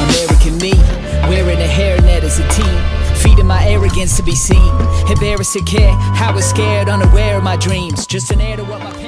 American me, wearing a hairnet as a teen Feeding my arrogance to be seen. Embarrassed to care, I was scared, unaware of my dreams. Just an air to what my...